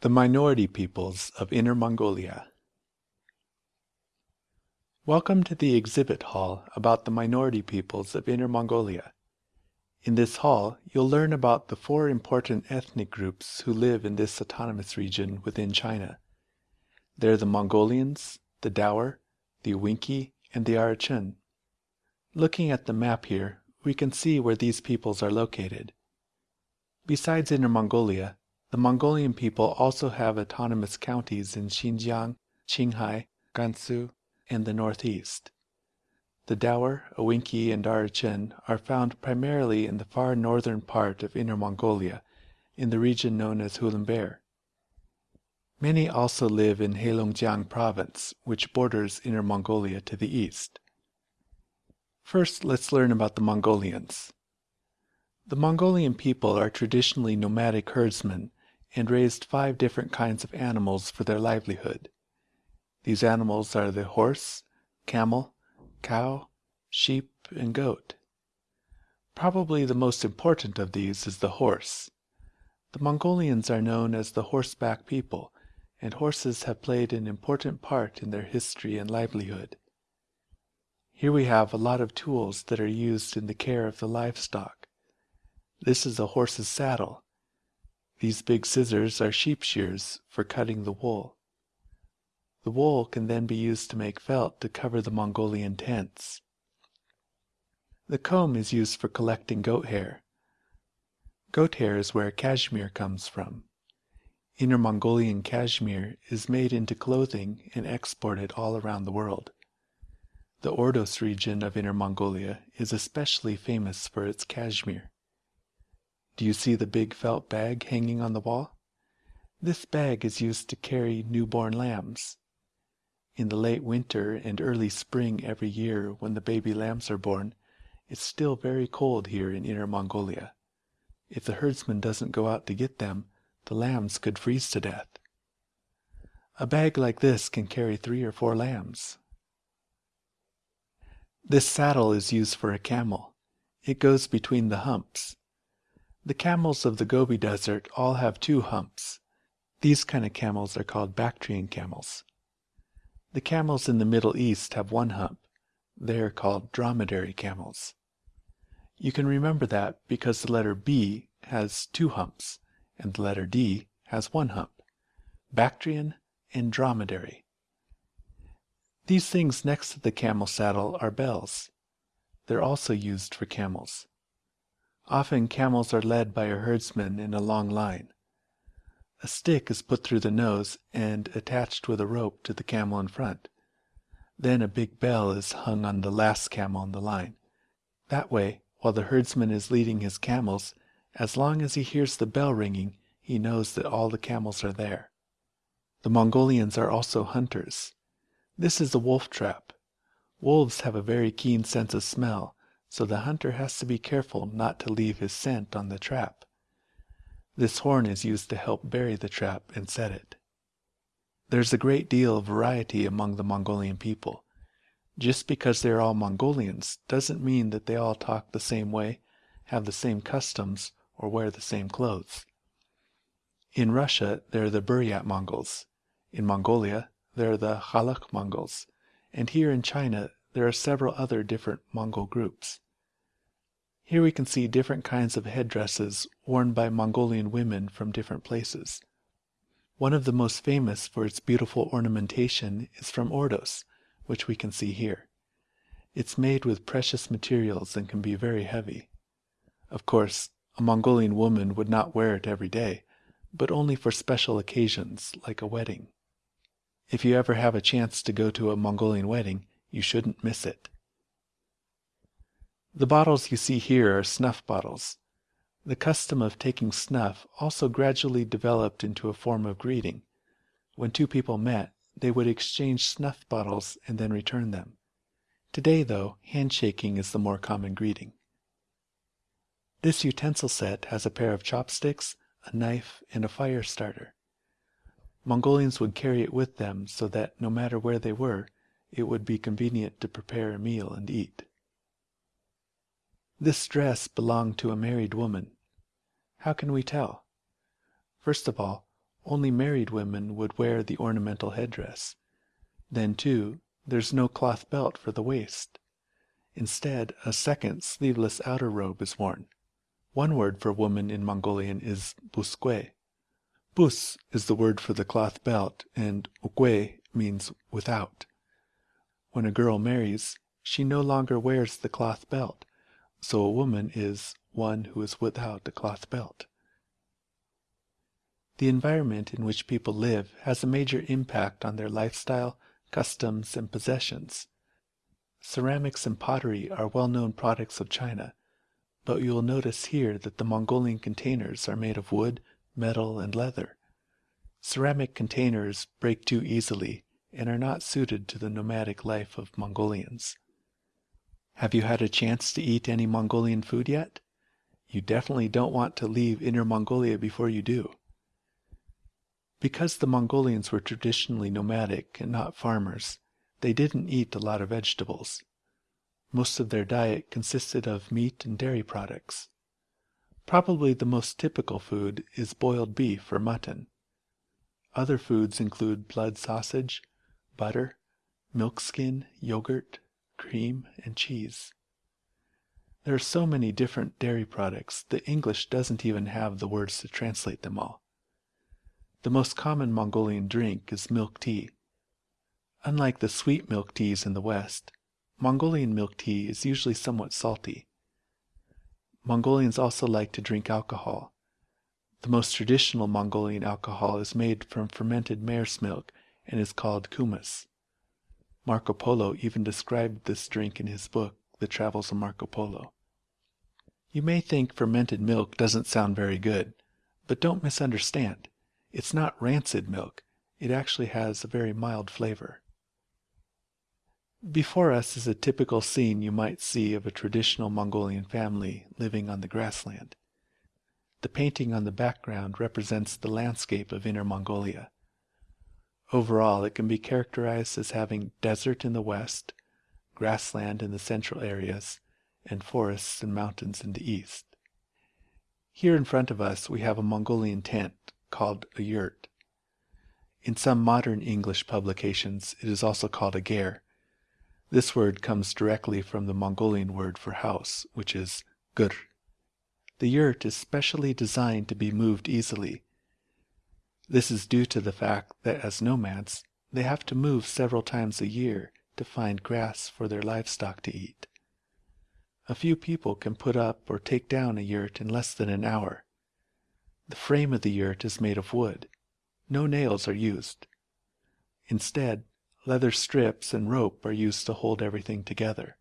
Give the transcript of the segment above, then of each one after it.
The Minority Peoples of Inner Mongolia Welcome to the exhibit hall about the minority peoples of Inner Mongolia. In this hall, you'll learn about the four important ethnic groups who live in this autonomous region within China. They're the Mongolians, the Daur, the Ewenki, and the Oroqen. Looking at the map here, we can see where these peoples are located. Besides Inner Mongolia, the Mongolian people also have autonomous counties in Xinjiang, Qinghai, Gansu, and the northeast. The Daur, Ewenki, and Oroqen are found primarily in the far northern part of Inner Mongolia, in the region known as Hulunbuir. Many also live in Heilongjiang province, which borders Inner Mongolia to the east. First, let's learn about the Mongolians. The Mongolian people are traditionally nomadic herdsmen and raised five different kinds of animals for their livelihood. These animals are the horse, camel, cow, sheep, and goat. Probably the most important of these is the horse. The Mongolians are known as the horseback people, and horses have played an important part in their history and livelihood. Here we have a lot of tools that are used in the care of the livestock. This is a horse's saddle. These big scissors are sheep shears for cutting the wool. The wool can then be used to make felt to cover the Mongolian tents. The comb is used for collecting goat hair. Goat hair is where cashmere comes from. Inner Mongolian cashmere is made into clothing and exported all around the world. The Ordos region of Inner Mongolia is especially famous for its cashmere. Do you see the big felt bag hanging on the wall? This bag is used to carry newborn lambs. In the late winter and early spring every year when the baby lambs are born, it's still very cold here in Inner Mongolia. If the herdsman doesn't go out to get them, the lambs could freeze to death. A bag like this can carry three or four lambs. This saddle is used for a camel. It goes between the humps. The camels of the Gobi Desert all have two humps. These kind of camels are called Bactrian camels. The camels in the Middle East have one hump. They are called dromedary camels. You can remember that because the letter B has two humps and the letter D has one hump. Bactrian and dromedary. These things next to the camel saddle are bells. They're also used for camels. Often camels are led by a herdsman in a long line. A stick is put through the nose and attached with a rope to the camel in front. Then a big bell is hung on the last camel in the line. That way, while the herdsman is leading his camels, as long as he hears the bell ringing, he knows that all the camels are there. The Mongolians are also hunters. This is a wolf trap. Wolves have a very keen sense of smell, so the hunter has to be careful not to leave his scent on the trap. This horn is used to help bury the trap and set it. There's a great deal of variety among the Mongolian people. Just because they're all Mongolians doesn't mean that they all talk the same way, have the same customs, or wear the same clothes. In Russia, there are the Buryat Mongols. In Mongolia, there are the Khalkha Mongols, and here in China there are several other different Mongol groups. Here we can see different kinds of headdresses worn by Mongolian women from different places. One of the most famous for its beautiful ornamentation is from Ordos, which we can see here. It's made with precious materials and can be very heavy. Of course, a Mongolian woman would not wear it every day, but only for special occasions like a wedding. If you ever have a chance to go to a Mongolian wedding, you shouldn't miss it. The bottles you see here are snuff bottles. The custom of taking snuff also gradually developed into a form of greeting. When two people met, they would exchange snuff bottles and then return them. Today, though, handshaking is the more common greeting. This utensil set has a pair of chopsticks, a knife, and a fire starter. Mongolians would carry it with them so that no matter where they were, it would be convenient to prepare a meal and eat. This dress belonged to a married woman. How can we tell? First of all, Only married women would wear the ornamental headdress. Then, too, there's no cloth belt for the waist. Instead, a second sleeveless outer robe is worn. One word for woman in Mongolian is buskwe. Bus is the word for the cloth belt, and ukwe means without. When a girl marries, she no longer wears the cloth belt, so a woman is one who is without a cloth belt. The environment in which people live has a major impact on their lifestyle, customs, and possessions. Ceramics and pottery are well-known products of China, but you will notice here that the Mongolian containers are made of wood, metal, and leather. Ceramic containers break too easily and are not suited to the nomadic life of Mongolians. Have you had a chance to eat any Mongolian food yet? You definitely don't want to leave Inner Mongolia before you do. Because the Mongolians were traditionally nomadic and not farmers, they didn't eat a lot of vegetables. Most of their diet consisted of meat and dairy products. Probably the most typical food is boiled beef or mutton. Other foods include blood sausage, butter, milk skin, yogurt, cream, and cheese. There are so many different dairy products that English doesn't even have the words to translate them all. The most common Mongolian drink is milk tea. Unlike the sweet milk teas in the West, Mongolian milk tea is usually somewhat salty. Mongolians also like to drink alcohol. The most traditional Mongolian alcohol is made from fermented mare's milk and is called kumis. Marco Polo even described this drink in his book, The Travels of Marco Polo. You may think fermented milk doesn't sound very good, but don't misunderstand. It's not rancid milk. It actually has a very mild flavor. Before us is a typical scene you might see of a traditional Mongolian family living on the grassland. The painting on the background represents the landscape of Inner Mongolia. Overall, it can be characterized as having desert in the west, grassland in the central areas, and forests and mountains in the east. Here in front of us we have a Mongolian tent, called a yurt. In some modern English publications, it is also called a ger. This word comes directly from the Mongolian word for house, which is gur. The yurt is specially designed to be moved easily. This is due to the fact that as nomads, they have to move several times a year to find grass for their livestock to eat. A few people can put up or take down a yurt in less than an hour, the frame of the yurt is made of wood. No nails are used. Instead, leather strips and rope are used to hold everything together.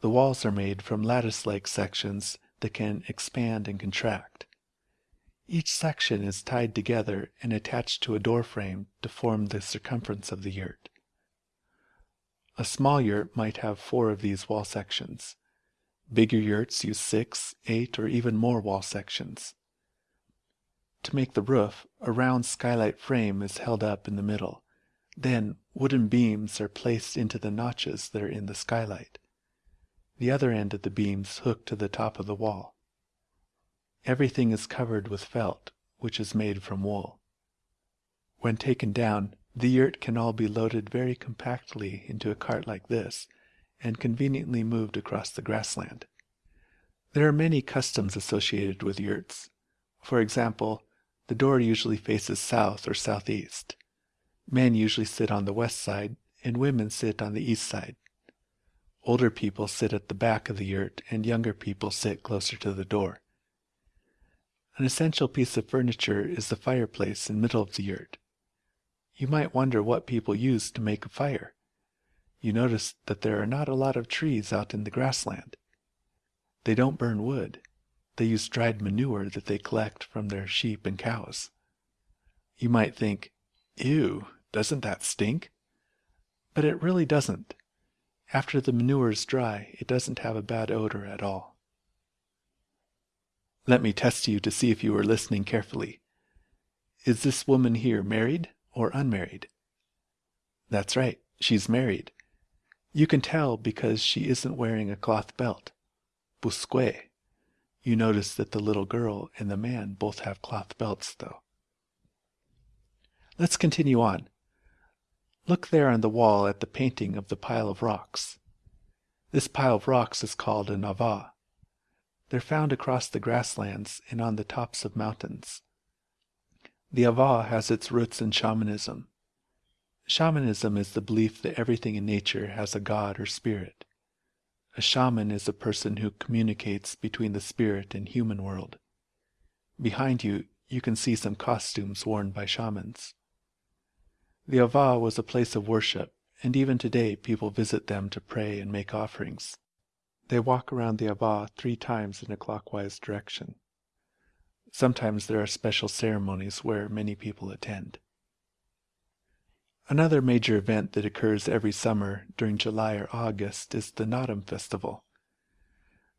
The walls are made from lattice-like sections that can expand and contract. Each section is tied together and attached to a door frame to form the circumference of the yurt. A small yurt might have four of these wall sections. Bigger yurts use six, eight, or even more wall sections. To make the roof, a round skylight frame is held up in the middle. Then wooden beams are placed into the notches that are in the skylight. The other end of the beams hook to the top of the wall. Everything is covered with felt, which is made from wool. When taken down, the yurt can all be loaded very compactly into a cart like this and conveniently moved across the grassland. There are many customs associated with yurts. For example, the door usually faces south or southeast. Men usually sit on the west side, and women sit on the east side. Older people sit at the back of the yurt, and younger people sit closer to the door. An essential piece of furniture is the fireplace in the middle of the yurt. You might wonder what people use to make a fire. You notice that there are not a lot of trees out in the grassland. They don't burn wood. They use dried manure that they collect from their sheep and cows. You might think, ew, doesn't that stink? But it really doesn't. After the manure is dry, it doesn't have a bad odor at all. Let me test you to see if you are listening carefully. Is this woman here married or unmarried? That's right, she's married. You can tell because she isn't wearing a cloth belt. Busque. You notice that the little girl and the man both have cloth belts, though. Let's continue on. Look there on the wall at the painting of the pile of rocks. This pile of rocks is called an ava. They're found across the grasslands and on the tops of mountains. The ava has its roots in shamanism. Shamanism is the belief that everything in nature has a god or spirit. A shaman is a person who communicates between the spirit and human world. Behind you, you can see some costumes worn by shamans. The Ava was a place of worship, and even today people visit them to pray and make offerings. They walk around the Ava three times in a clockwise direction. Sometimes there are special ceremonies where many people attend. Another major event that occurs every summer during July or August is the Naadam Festival.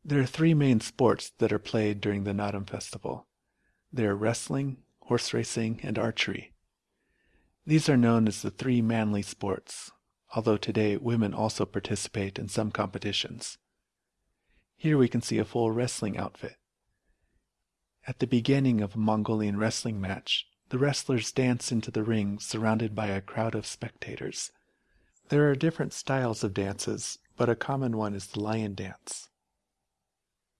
There are three main sports that are played during the Naadam Festival. They are wrestling, horse racing, and archery. These are known as the three manly sports, although today women also participate in some competitions. Here we can see a full wrestling outfit. At the beginning of a Mongolian wrestling match, the wrestlers dance into the ring surrounded by a crowd of spectators. There are different styles of dances, but a common one is the lion dance.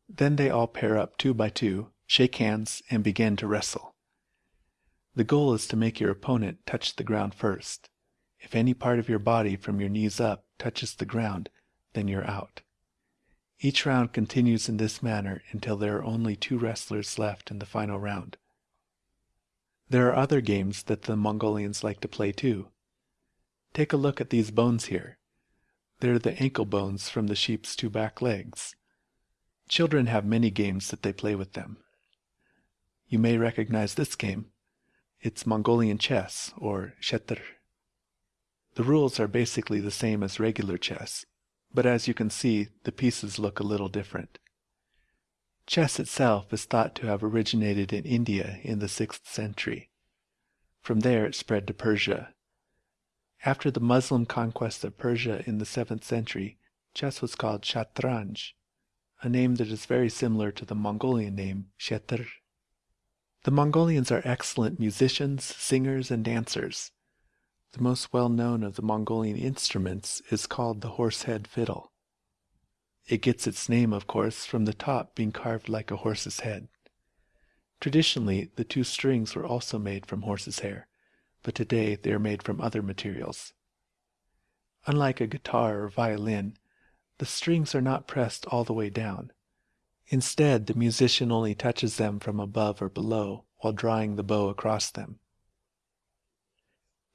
Then they all pair up two by two, shake hands, and begin to wrestle. The goal is to make your opponent touch the ground first. If any part of your body from your knees up touches the ground, then you're out. Each round continues in this manner until there are only two wrestlers left in the final round. There are other games that the Mongolians like to play too. Take a look at these bones here. They're the ankle bones from the sheep's two back legs. Children have many games that they play with them. You may recognize this game. It's Mongolian chess, or shetr. The rules are basically the same as regular chess, but as you can see, the pieces look a little different. Chess itself is thought to have originated in India in the 6th century. From there it spread to Persia. After the Muslim conquest of Persia in the 7th century, chess was called shatranj, a name that is very similar to the Mongolian name shetr. The Mongolians are excellent musicians, singers, and dancers. The most well-known of the Mongolian instruments is called the horsehead fiddle. It gets its name, of course, from the top being carved like a horse's head. Traditionally, the two strings were also made from horse's hair, but today they are made from other materials. Unlike a guitar or violin, the strings are not pressed all the way down. Instead, the musician only touches them from above or below while drawing the bow across them.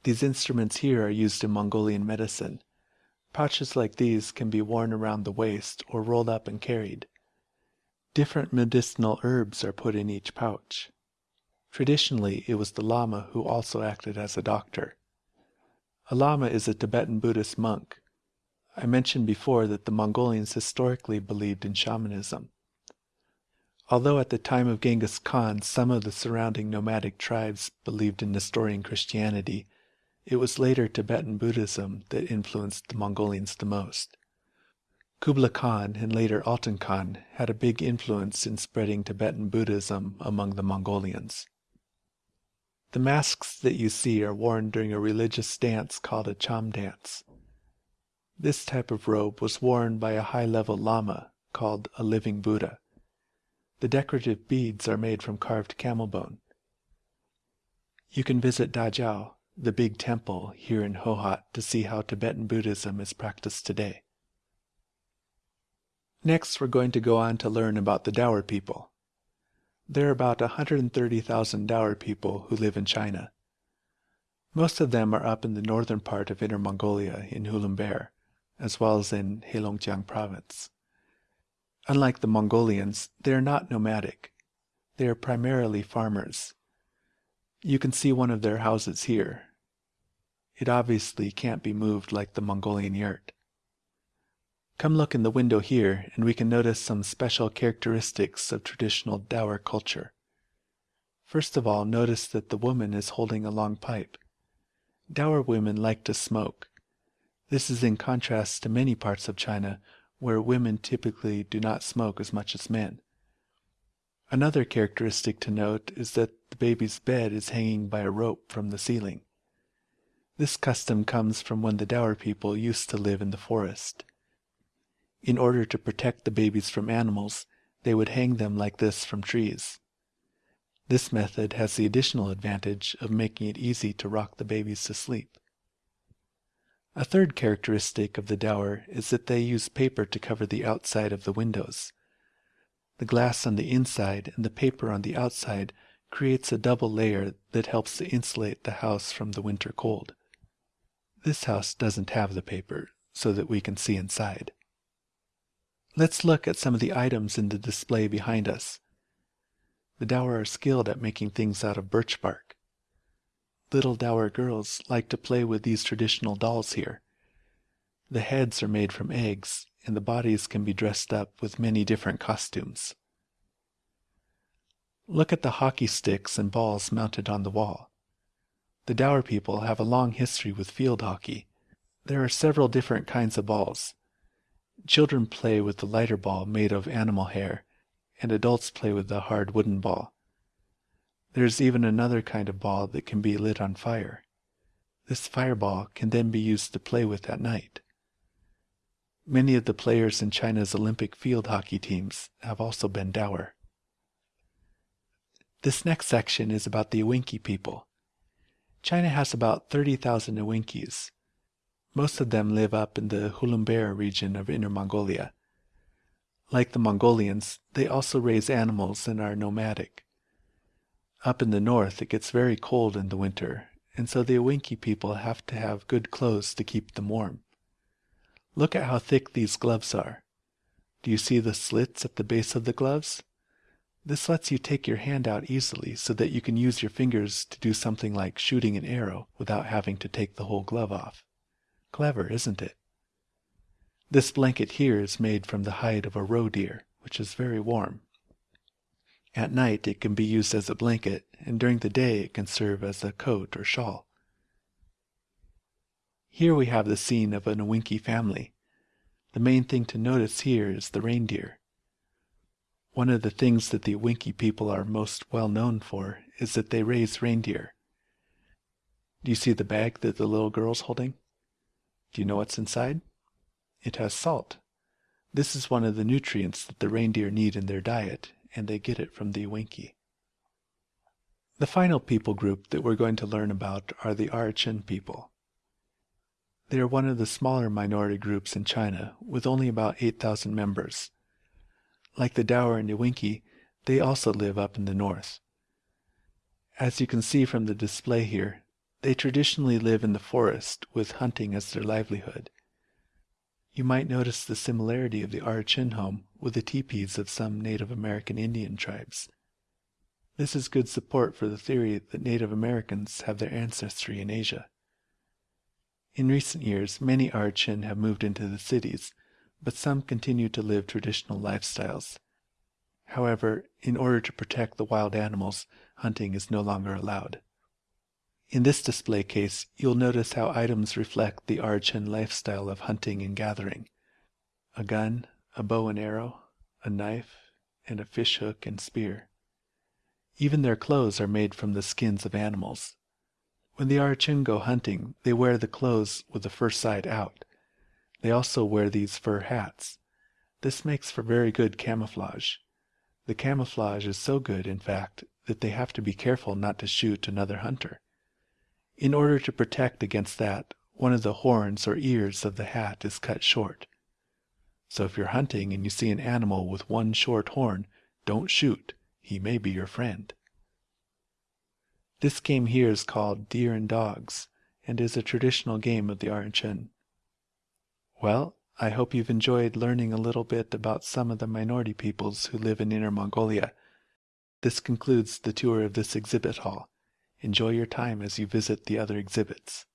These instruments here are used in Mongolian medicine. Pouches like these can be worn around the waist or rolled up and carried. Different medicinal herbs are put in each pouch. Traditionally, it was the Lama who also acted as a doctor. A Lama is a Tibetan Buddhist monk. I mentioned before that the Mongolians historically believed in shamanism. Although at the time of Genghis Khan some of the surrounding nomadic tribes believed in Nestorian Christianity, it was later Tibetan Buddhism that influenced the Mongolians the most. Kublai Khan and later Altan Khan had a big influence in spreading Tibetan Buddhism among the Mongolians. The masks that you see are worn during a religious dance called a cham dance. This type of robe was worn by a high-level lama called a living Buddha. The decorative beads are made from carved camel bone. You can visit Dazhao, the big temple here in Hohhot to see how Tibetan Buddhism is practiced today. Next, we're going to go on to learn about the Daur people. There are about 130,000 Daur people who live in China. Most of them are up in the northern part of Inner Mongolia in Hulunbuir, as well as in Heilongjiang province. Unlike the Mongolians, they are not nomadic. They are primarily farmers. You can see one of their houses here. It obviously can't be moved like the Mongolian yurt. Come look in the window here and we can notice some special characteristics of traditional Daur culture. First of all, notice that the woman is holding a long pipe. Daur women like to smoke. This is in contrast to many parts of China where women typically do not smoke as much as men. Another characteristic to note is that the baby's bed is hanging by a rope from the ceiling. This custom comes from when the Daur people used to live in the forest. In order to protect the babies from animals, they would hang them like this from trees. This method has the additional advantage of making it easy to rock the babies to sleep. A third characteristic of the Daur is that they use paper to cover the outside of the windows. The glass on the inside and the paper on the outside creates a double layer that helps to insulate the house from the winter cold. This house doesn't have the paper, so that we can see inside. Let's look at some of the items in the display behind us. The Daur are skilled at making things out of birch bark. Little Daur girls like to play with these traditional dolls here. The heads are made from eggs, and the bodies can be dressed up with many different costumes. Look at the hockey sticks and balls mounted on the wall. The Daur people have a long history with field hockey. There are several different kinds of balls. Children play with the lighter ball made of animal hair, and adults play with the hard wooden ball. There's even another kind of ball that can be lit on fire. This fireball can then be used to play with at night. Many of the players in China's Olympic field hockey teams have also been Daur. This next section is about the Ewenki people. China has about 30,000 Ewenkis. Most of them live up in the Hulunbuir region of Inner Mongolia. Like the Mongolians, they also raise animals and are nomadic. Up in the north, it gets very cold in the winter, and so the Ewenki people have to have good clothes to keep them warm. Look at how thick these gloves are. Do you see the slits at the base of the gloves? This lets you take your hand out easily so that you can use your fingers to do something like shooting an arrow without having to take the whole glove off. Clever, isn't it? This blanket here is made from the hide of a roe deer, which is very warm. At night it can be used as a blanket, and during the day it can serve as a coat or shawl. Here we have the scene of an Ewenki family. The main thing to notice here is the reindeer. One of the things that the Ewenki people are most well known for is that they raise reindeer. Do you see the bag that the little girl's holding? Do you know what's inside? It has salt. This is one of the nutrients that the reindeer need in their diet, and they get it from the Ewenki. The final people group that we're going to learn about are the ah Oroqen people. They are one of the smaller minority groups in China, with only about 8,000 members. Like the Daur and Ewenki, they also live up in the north. As you can see from the display here, they traditionally live in the forest with hunting as their livelihood. You might notice the similarity of the Oroqen home with the teepees of some Native American Indian tribes. This is good support for the theory that Native Americans have their ancestry in Asia. In recent years, many Oroqen have moved into the cities, but some continue to live traditional lifestyles. However, in order to protect the wild animals, hunting is no longer allowed. In this display case, you'll notice how items reflect the Oroqen lifestyle of hunting and gathering. A gun, a bow and arrow, a knife, and a fish hook and spear. Even their clothes are made from the skins of animals. When the Oroqen go hunting, they wear the clothes with the fur side out. They also wear these fur hats. This makes for very good camouflage. The camouflage is so good, in fact, that they have to be careful not to shoot another hunter. In order to protect against that, one of the horns or ears of the hat is cut short. So if you're hunting and you see an animal with one short horn, don't shoot. He may be your friend. This game here is called Deer and Dogs and is a traditional game of the Oroqen. Well, I hope you've enjoyed learning a little bit about some of the minority peoples who live in Inner Mongolia. This concludes the tour of this exhibit hall. Enjoy your time as you visit the other exhibits.